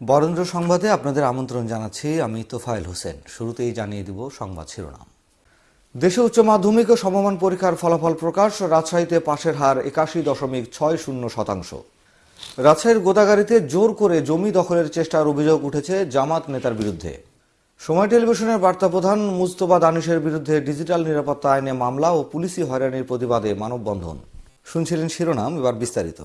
বরেন্দ্র সংবাদে আপনাদের আমন্ত্রণ জানাচ্ছি আমি তোফায়েল হোসেন। শুরুতেই জানিয়ে দিব সংবাদ শিরোনাম। দেশে উচ্চ মাধ্যমিক ও সমমান পরীক্ষার ফলাফল প্রকাশ রাজশাহীতে পাশের হার একাশি দশমিক ছয় শূন্য শতাংশ। রাজশাহীর গোদাগাড়িতে জোর করে জমি দখলের চেষ্টার অভিযোগ উঠেছে জামাত নেতার বিরুদ্ধে। সময় টেলিভিশনের বার্তা প্রধান মুস্তফা দানিশের বিরুদ্ধে ডিজিটাল নিরাপত্তা আইনে মামলা ও পুলিশি হয়রানির প্রতিবাদে মানববন্ধন। শুনছিলেন শিরোনাম, এবার বিস্তারিত।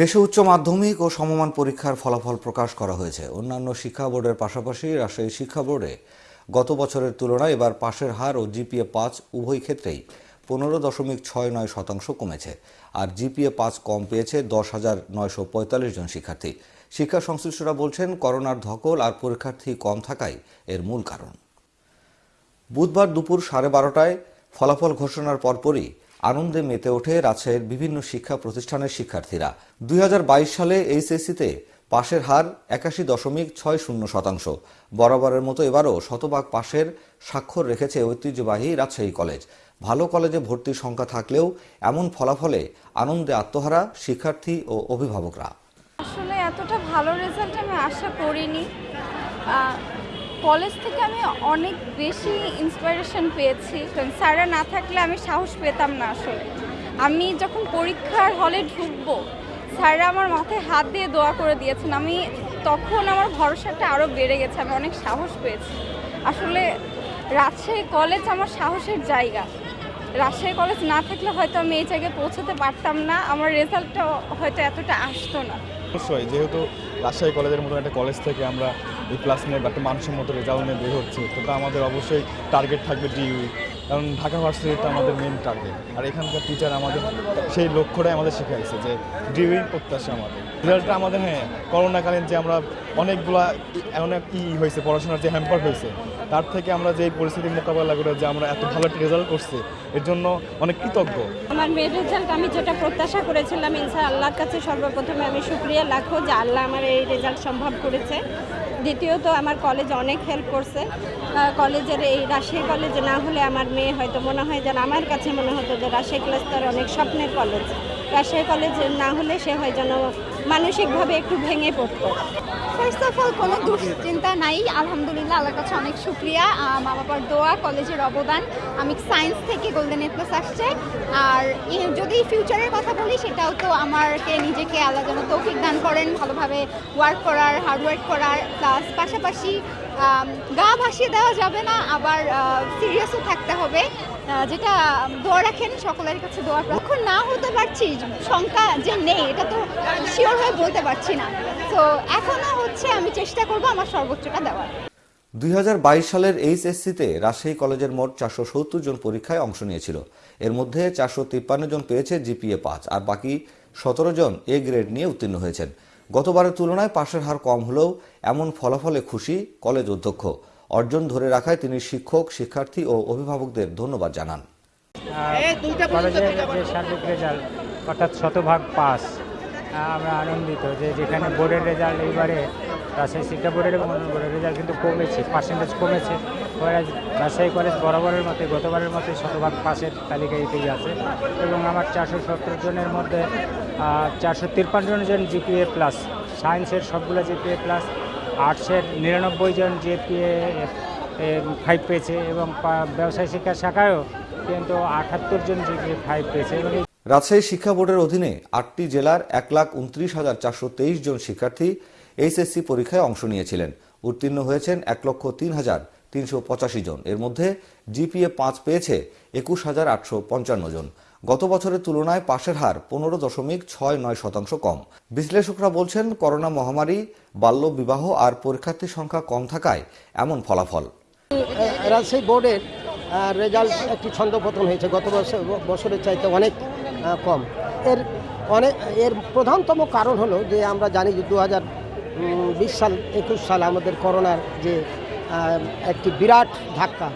দেশে উচ্চ মাধ্যমিক ও সমমান পরীক্ষার ফলাফল প্রকাশ করা হয়েছে। অন্যান্য শিক্ষা বোর্ডের পাশাপাশি রাজশাহী শিক্ষা বোর্ডে গত বছরের তুলনায় এবার পাশের হার ও জিপিএ পাঁচ উভয় ক্ষেত্রেই পনেরো দশমিক ছয় নয় শতাংশ কমেছে। আর জিপিএ পাঁচ কম পেয়েছে দশ হাজার নয়শো পঁয়তাল্লিশ জন শিক্ষার্থী। শিক্ষা সংশ্লিষ্টরা বলছেন, করোনার ধকল আর পরীক্ষার্থী কম থাকাই এর মূল কারণ। বুধবার দুপুর সাড়ে বারোটায় ফলাফল ঘোষণার পরপরই আনন্দে মেতে ওঠে রাজশাহীর বিভিন্ন শিক্ষা প্রতিষ্ঠানের শিক্ষার্থীরা। দুই হাজার বাইশ সালে এইচএসসিতে পাশের হার একাশি দশমিক ছয় শূন্য শতাংশ। বরাবরের মতো এবারও শতভাগ পাশের স্বাক্ষর রেখেছে ঐতিহ্যবাহী রাজশাহী কলেজ। ভালো কলেজে ভর্তির সংখ্যা থাকলেও এমন ফলাফলে আনন্দে আত্মহারা শিক্ষার্থী ও অভিভাবকরা। আসলে এতটা ভালো রেজাল্ট আমি আশা করিনি। কলেজ থেকে আমি অনেক বেশি ইন্সপিরেশন পেয়েছি। কারণ স্যাররা না থাকলে আমি সাহস পেতাম না আসলে। আমি যখন পরীক্ষার হলে ঢুকবো স্যাররা আমার মাথায় হাত দিয়ে দোয়া করে দিয়েছেন। আমি তখন আমার ভরসাটা আরও বেড়ে গেছে, আমি অনেক সাহস পেয়েছি। আসলে রাজশাহী কলেজ আমার সাহসের জায়গা। রাজশাহী কলেজ না থাকলে হয়তো আমি এই জায়গায় পৌঁছাতে পারতাম না, আমার রেজাল্টটা হয়তো এতটা আসতো না। অবশ্যই, যেহেতু রাজশাহী কলেজের মতো একটা কলেজ থেকে আমরা এই ক্লাস নিয়ে বা একটা মানুষের মতো রেজাল্ট নিয়ে বের হচ্ছে, তো আমাদের অবশ্যই টার্গেট থাকবে ডিইউই কারণ ঢাকা ভার্সিটিটা আমাদের মেন টার্গেট আর এখানকার টিচার আমাদের সেই লক্ষ্যটাই আমাদের শিখাইছে যে ডিউই প্রত্যাশা আমাদের। রেজাল্টটা আমাদের হ্যাঁ করোনাকালীন যে আমরা অনেকগুলা অনেক ই হয়েছে, পড়াশোনার যে হ্যাম্পার হয়েছে, তার থেকে আমরা যে পরিস্থিতি মোকাবেলা করে যে আমরা এত ভালো একটা রেজাল্ট করছি, এর জন্য অনেক কৃতজ্ঞ। আমার মেয়ের রেজাল্ট আমি যেটা প্রত্যাশা করেছিলাম ইনশা আল্লাহর কাছে সর্বপ্রথমে আমি শুক্রিয়া লাখো যে আল্লাহ আমার এই রেজাল্ট সম্ভব করেছে। দ্বিতীয়ত আমার কলেজ অনেক হেল্প করছে। কলেজের এই রাজশাহী কলেজে না হলে আমার মেয়ে হয়তো মনে হয় যেন আমার কাছে মনে হতো যে রাজশাহী কলেজ তার অনেক স্বপ্নের কলেজ রাজশাহী কলেজ না হলে সে হয় যেন মানসিকভাবে একটু ভেঙে পড়তো। ফার্স্ট অফ অল কোনো দুশ্চিন্তা নাই। আলহামদুলিল্লাহ, আল্লাহর কাছে অনেক শুক্রিয়া। মা বাবার দোয়া, কলেজের অবদান। আমি সায়েন্স থেকে গোল্ডেন এ প্লাস আসছে। আর যদি ফিউচারের কথা বলি, সেটাও তো আমাকে নিজেকে আল্লাহ যেন তৌফিক দান করেন, ভালোভাবে ওয়ার্ক করার হার্ডওয়ার্ক করার প্লাস পাশাপাশি গা ভাসিয়ে দেওয়া যাবে না, আবার সিরিয়াসও থাকতে হবে। যেটা দোয়া রাখেন, সকলের কাছে দোয়া এখন না হতে পারছি সংখ্যা যে নেই, এটা তো শিওর হয়ে বলতে পারছি না। তো এখনও হচ্ছে, আমি চেষ্টা করব আমার সর্বোচ্চটা দেওয়ার। দুই হাজার বাইশ সালের এইচএসসিতে রাজশাহী কলেজের মোট চারশো সত্তর জন পরীক্ষায় অংশ নিয়েছিল। এর মধ্যে চারশো তিপ্পান্ন জন পেয়েছে জিপিএ পাঁচ আর বাকি সতেরো জন এ গ্রেড নিয়ে উত্তীর্ণ হয়েছেন। গতবারের তুলনায় পাশের হার কম হলেও এমন ফলাফলে খুশি কলেজ অধ্যক্ষ। অর্জন ধরে রাখায় তিনি শিক্ষক শিক্ষার্থী ও অভিভাবকদের ধন্যবাদ জানান। কলেজের যে সার্বিক রেজাল্ট অর্থাৎ শতভাগ পাস আমরা আনন্দিত যে যেখানে বোর্ডের রেজাল্ট এইবারে রাজশাহী শিক্ষা বোর্ডের এবং অন্য বোর্ডের রেজাল্ট কিন্তু কমেছে পার্সেন্টেজ কমেছে। Whereas রাজশাহী কলেজ বরাবরের মতে, গতবারের মতো শতভাগ পাশের তালিকায় এগিয়ে আছে। এবং আমার চারশো সত্তর জনের মধ্যে চারশো তিপ্পান্ন জন জিপিএ প্লাস সায়েন্সের সবগুলো জিপিএ প্লাস আর্টসের নিরানব্বই জন জিপিএ ফাইভ পেয়েছে এবং ব্যবসায় শিক্ষা শাখায়ও কিন্তু আটাত্তর জন জিপিএ ফাইভ পেয়েছে। এবং রাজশাহী শিক্ষা বোর্ডের অধীনে আটটি জেলার এক লাখ উনত্রিশ হাজার চারশো তেইশ জন শিক্ষার্থী এইচএসসি পরীক্ষায় অংশ নিয়েছিলেন। উত্তীর্ণ হয়েছেন এক লক্ষ তিন হাজার তিনশো পঁচাশি জন। এর মধ্যে জিপিএ পাঁচ পেয়েছে একুশ হাজার আটশো পঞ্চান্ন জন। গত বছরের তুলনায় পাশের হার পনেরো দশমিক ছয় নয় শতাংশ কম। বিশ্লেষকরা বলছেন, করোনা মহামারী বাল্য বিবাহ আর পরীক্ষার্থীর সংখ্যা কম থাকায় এমন ফলাফল। রাজশাহী বোর্ডের রেজাল্ট একটি ছন্দপতন হয়েছে। গত বছর, বছরের চাইতে অনেক কম। এর অনেক, এর প্রধানতম কারণ হলো যে আমরা জানি যে দু বিশ সাল, একুশ সাল আমাদের করোনার যে একটি বিরাট ধাক্কা।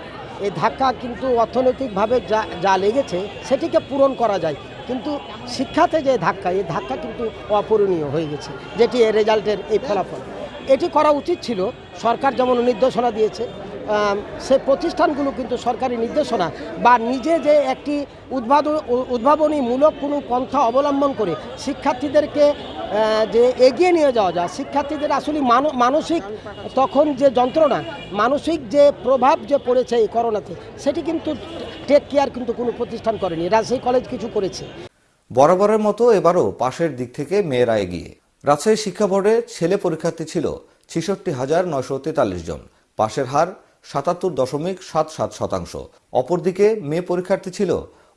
এই ধাক্কা কিন্তু অর্থনৈতিকভাবে যা যা লেগেছে সেটিকে পূরণ করা যায়। কিন্তু শিক্ষাতে যে ধাক্কা, এই ধাক্কা কিন্তু অপূরণীয় হয়ে গেছে, যেটি রেজাল্টের এই ফলাফল। এটি করা উচিত ছিল, সরকার যেমন নির্দেশনা দিয়েছে সে প্রতিষ্ঠানগুলো কিন্তু সরকারি নির্দেশনা বা নিজে যে একটি উদ্ভাবন, উদ্ভাবনীমূলক কোনো পন্থা অবলম্বন করে শিক্ষার্থীদেরকে যে এগিয়ে নিয়ে যাওয়া যায়, শিক্ষার্থীদের আসলে মানসিক তখন যে যন্ত্রণা, মানসিক যে প্রভাব যে পড়েছে এই করোনাতে, সেটি কিন্তু টেক কেয়ার কিন্তু কোনো প্রতিষ্ঠান করেনি। রাজশাহী কলেজ কিছু করেছে। বরাবরের মতো এবারও পাশের দিক থেকে মেয়েরা এগিয়ে। রাজশাহী শিক্ষা বোর্ডে ছেলে পরীক্ষার্থী ছিল ছেষট্টি হাজার নয়শো তেতাল্লিশ জন। পাশের হার সাতাত্তর দশমিক সাত সাত শতাংশ। অপরদিকে মেয়ে পরীক্ষার্থী ছিল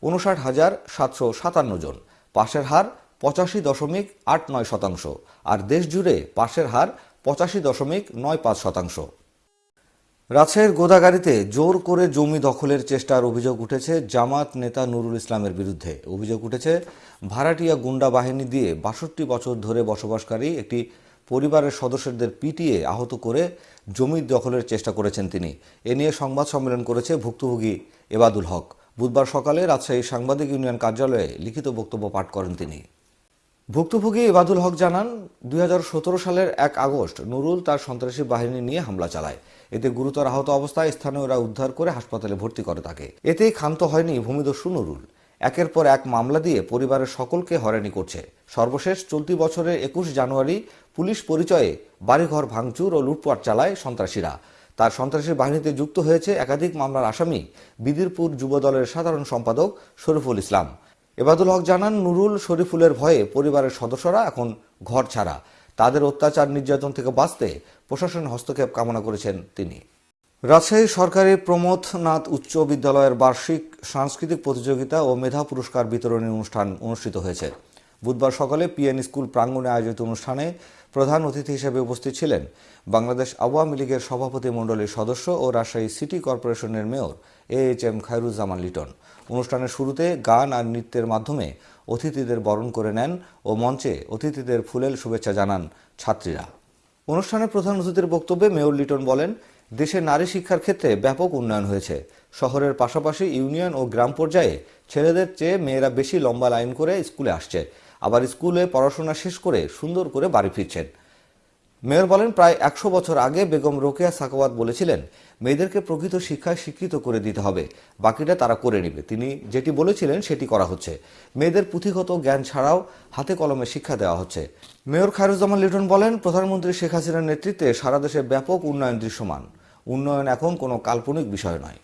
উনষাট হাজার সাতশো সাতান্ন জন। পাশের হার পঁচাশি দশমিক আট নয় শতাংশ আর দেশ জুড়ে পাশের হার পঁচাশি দশমিক নয় পাঁচ শতাংশ। রাজশাহীর গোদাগাড়িতে জোর করে জমি দখলের চেষ্টার অভিযোগ উঠেছে জামাত নেতা নুরুল ইসলামের বিরুদ্ধে। অভিযোগ উঠেছে, ভাড়াটিয়া গুন্ডা বাহিনী দিয়ে বাষট্টি বছর ধরে বসবাসকারী একটি পরিবারের সদস্যদের পিটিয়ে আহত করে জমি দখলের চেষ্টা করেছেন তিনি। এ নিয়ে সংবাদ সম্মেলন করেছে ভুক্তভোগী এবাদুল হক। বুধবার সকালে রাজশাহী সাংবাদিক ইউনিয়ন কার্যালয়ে লিখিত বক্তব্য পাঠ করেন তিনি। ভুক্তভোগী এবাদুল হক জানান, দুই হাজার সতেরো সালের এক আগস্ট নুরুল তার সন্ত্রাসী বাহিনী নিয়ে হামলা চালায়। এতে গুরুতর আহত অবস্থায় স্থানীয়রা উদ্ধার করে হাসপাতালে ভর্তি করে তাকে। এতেই ক্ষান্ত হয়নি ভূমিদস্যু নুরুল। একের পর এক মামলা দিয়ে পরিবারের সকলকে হয়রানি করছে। সর্বশেষ চলতি বছরের একুশ জানুয়ারি পুলিশ পরিচয়ে বাড়িঘর ভাঙচুর ও লুটপাট চালায় সন্ত্রাসীরা। তার সন্ত্রাসী বাহিনীতে যুক্ত হয়েছে একাধিক মামলার আসামি, বিদিরপুর যুবদলের সাধারণ সম্পাদক শরীফুল ইসলাম। এবাদুল হক জানান, নুরুল শরীফুলের ভয়ে পরিবারের সদস্যরা এখন ঘর ছাড়া। তাদের অত্যাচার নির্যাতন থেকে বাঁচতে প্রশাসন হস্তক্ষেপ কামনা করেছেন তিনি। রাজশাহী সরকারি প্রমথনাথ উচ্চ বিদ্যালয়ের বার্ষিক সাংস্কৃতিক প্রতিযোগিতা ও মেধা পুরস্কার বিতরণী অনুষ্ঠান অনুষ্ঠিত হয়েছে। বুধবার সকালে পিএন স্কুল প্রাঙ্গণে আয়োজিত অনুষ্ঠানে প্রধান অতিথি হিসেবে উপস্থিত ছিলেন বাংলাদেশ আওয়ামী লীগের সভাপতি মণ্ডলীর সদস্য ও রাজশাহী সিটি কর্পোরেশনের mayor A H M Khairuzzaman Liton. অনুষ্ঠানের শুরুতে গান আর নৃত্যের মাধ্যমে অতিথিদের বরণ করে নেন ও মঞ্চে অতিথিদের ফুলেল শুভেচ্ছা জানান ছাত্রীরা। অনুষ্ঠানে প্রধান অতিথির বক্তব্যে মেয়র লিটন বলেন দেশে নারী শিক্ষার ক্ষেত্রে ব্যাপক উন্নয়ন হয়েছে। শহরের পাশাপাশি ইউনিয়ন ও গ্রাম পর্যায়ে ছেলেদের চেয়ে মেয়েরা বেশি লম্বা লাইন করে স্কুলে আসছে। আবার স্কুলে পড়াশোনা শেষ করে সুন্দর করে বাড়ি ফিরছেন। মেয়র বলেন, প্রায় একশো বছর আগে বেগম রোকেয়া সাকাওয়াত বলেছিলেন, মেয়েদেরকে প্রকৃত শিক্ষায় শিক্ষিত করে দিতে হবে। বাকিটা তারা করে নেবে। তিনি যেটি বলেছিলেন, সেটি করা হচ্ছে। মেয়েদের পুঁথিগত জ্ঞান ছাড়াও হাতে কলমে শিক্ষা দেওয়া হচ্ছে। মেয়র খায়রুজ্জামান লিটন বলেন, প্রধানমন্ত্রী শেখ হাসিনার নেতৃত্বে সারা দেশে ব্যাপক উন্নয়ন দৃশ্যমান। উন্নয়ন এখন কোনো কাল্পনিক বিষয় নয়।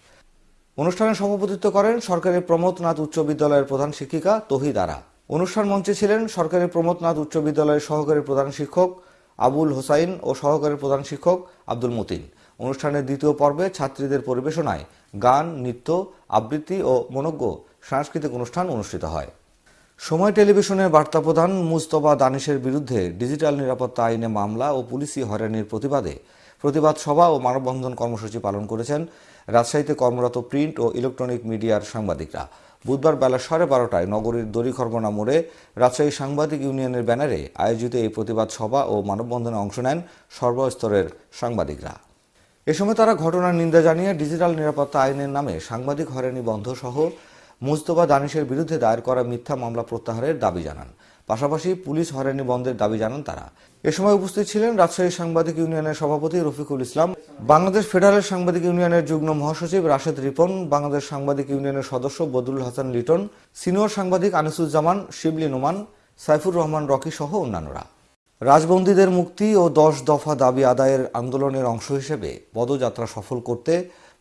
অনুষ্ঠানে সভাপতিত্ব করেন সরকারি প্রমোদনাথ উচ্চ বিদ্যালয়ের প্রধান শিক্ষিকা তহিদ আরা। অনুষ্ঠান মঞ্চে ছিলেন সরকারি প্রমোদনাথ উচ্চ বিদ্যালয়ের সহকারী প্রধান শিক্ষক আবুল হোসাইন ও সহকারী প্রধান শিক্ষক আব্দুল মতিন। অনুষ্ঠানের দ্বিতীয় পর্বে ছাত্রীদের পরিবেশনায় গান, নৃত্য, আবৃত্তি ও মনজ্ঞ সাংস্কৃতিক অনুষ্ঠান অনুষ্ঠিত হয়। সময় টেলিভিশনের বার্তা প্রধান মুস্তফা দানিশের বিরুদ্ধে ডিজিটাল নিরাপত্তা আইনে মামলা ও পুলিশি হয়রানির প্রতিবাদে প্রতিবাদ সভা ও মানববন্ধন কর্মসূচি পালন করেছেন রাজশাহীতে কর্মরত প্রিন্ট ও ইলেকট্রনিক মিডিয়ার সাংবাদিকরা। বুধবার বেলা সাড়ে বারোটায় নগরীর দড়িখরবনা মোড়ে রাজশাহী সাংবাদিক ইউনিয়নের ব্যানারে আয়োজিত এই প্রতিবাদ সভা ও মানববন্ধনে অংশ নেন সর্বস্তরের সাংবাদিকরা। এ সময় তারা ঘটনার নিন্দা জানিয়ে ডিজিটাল নিরাপত্তা আইনের নামে সাংবাদিক হয়রানি বন্ধ সহ মুস্তফা দানিশের বিরুদ্ধে দায়ের করা মিথ্যা মামলা প্রত্যাহারের দাবি জানান। পাশাপাশি পুলিশ হয়রানি বন্ধের দাবি জানান তারা। এ সময় উপস্থিত ছিলেন রাজশাহী সাংবাদিক ইউনিয়নের সভাপতি রফিকুল ইসলাম, বাংলাদেশ ফেডারেল সাংবাদিক ইউনিয়নের যুগ্ম মহাসচিব রাশেদ রিপন, বাংলাদেশ সাংবাদিক ইউনিয়নের সদস্য বদরুল হাসান লিটন, সিনিয়র সাংবাদিক আনিসুজ্জামান, শিবলি নোমান, সাইফুর রহমান রকি সহ অন্যান্যরা। রাজবন্দীদের মুক্তি ও দশ দফা দাবি আদায়ের আন্দোলনের অংশ হিসেবে পদযাত্রা সফল করতে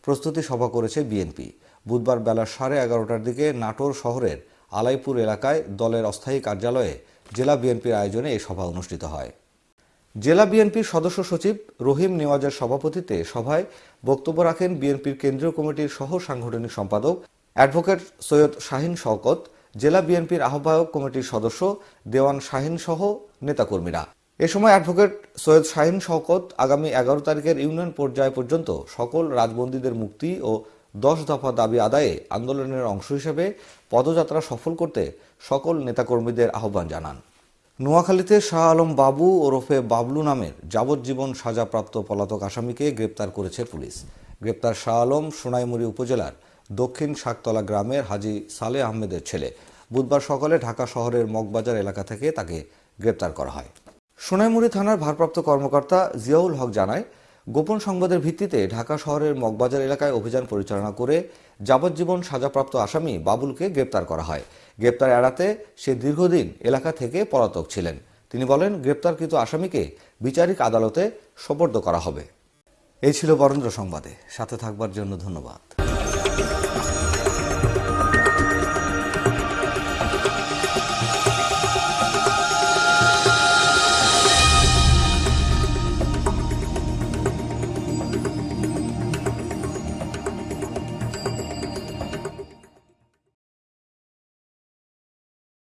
প্রস্তুতি সভা করেছে বিএনপি। বুধবার বেলা সাড়ে এগারোটার দিকে নাটোর শহরের আলাইপুর এলাকায় দলের অস্থায়ী কার্যালয়ে জেলা বিএনপির আয়োজনে এই সভা অনুষ্ঠিত হয়। জেলা বিএনপির সদস্য সচিব রহিম নেওয়াজের সভাপতিত্বে সভায় বক্তব্য রাখেন বিএনপির কেন্দ্রীয় কমিটির সহ সাংগঠনিক সম্পাদক অ্যাডভোকেট সৈয়দ শাহিন শওকত, জেলা বিএনপির আহ্বায়ক কমিটির সদস্য দেওয়ান শাহিন সহ নেতাকর্মীরা। এ সময় অ্যাডভোকেট সৈয়দ শাহিন শওকত আগামী এগারো তারিখের ইউনিয়ন পর্যায় পর্যন্ত সকল রাজবন্দীদের মুক্তি ও দশ দফা দাবি আদায়ে আন্দোলনের অংশ হিসেবে পদযাত্রা সফল করতে সকল নেতাকর্মীদের আহ্বান জানান। নোয়াখালীতে শাহ আলম বাবু ওরফে বাবলু নামের যাবজ্জীবন সাজাপ্রাপ্ত পলাতক আসামিকে গ্রেপ্তার করেছে পুলিশ। গ্রেপ্তার শাহ আলম সোনাইমুড়ি উপজেলার দক্ষিণ শাকতলা গ্রামের হাজি সালে আহমেদের ছেলে। বুধবার সকালে ঢাকা শহরের মগবাজার এলাকা থেকে তাকে গ্রেপ্তার করা হয়। সোনাইমুড়ি থানার ভারপ্রাপ্ত কর্মকর্তা জিয়াউল হক জানায় গোপন সংবাদের ভিত্তিতে ঢাকা শহরের মগবাজার এলাকায় অভিযান পরিচালনা করে যাবজ্জীবন সাজাপ্রাপ্ত আসামি বাবুলকে গ্রেপ্তার করা হয়। গ্রেপ্তার এড়াতে সে দীর্ঘদিন এলাকা থেকে পলাতক ছিলেন। তিনি বলেন, গ্রেপ্তারকৃত আসামিকে বিচারিক আদালতে সোপর্দ করা হবে। এই ছিল বরেন্দ্র সংবাদে। সাথে থাকবার জন্য ধন্যবাদ।